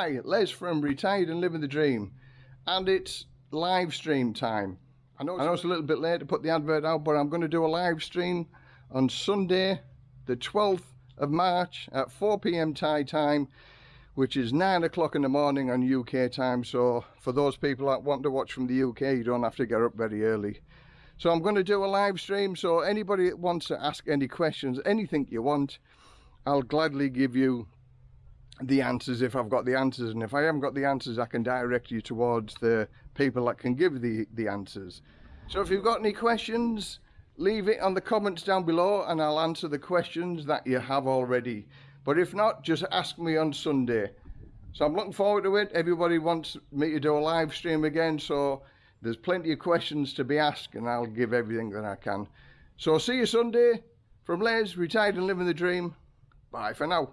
Hi, Les from Retired and Living the Dream. And it's live stream time. I know, I know it's a little bit late to put the advert out, but I'm going to do a live stream on Sunday, the 12th of March at 4pm Thai time, which is 9 o'clock in the morning on UK time. So for those people that want to watch from the UK, you don't have to get up very early. So I'm going to do a live stream, so anybody that wants to ask any questions, anything you want, I'll gladly give you the answers if I've got the answers and if I haven't got the answers I can direct you towards the people that can give the the answers. So if you've got any questions leave it on the comments down below and I'll answer the questions that you have already. But if not just ask me on Sunday. So I'm looking forward to it. Everybody wants me to do a live stream again so there's plenty of questions to be asked and I'll give everything that I can. So see you Sunday. From Les retired and living the dream. Bye for now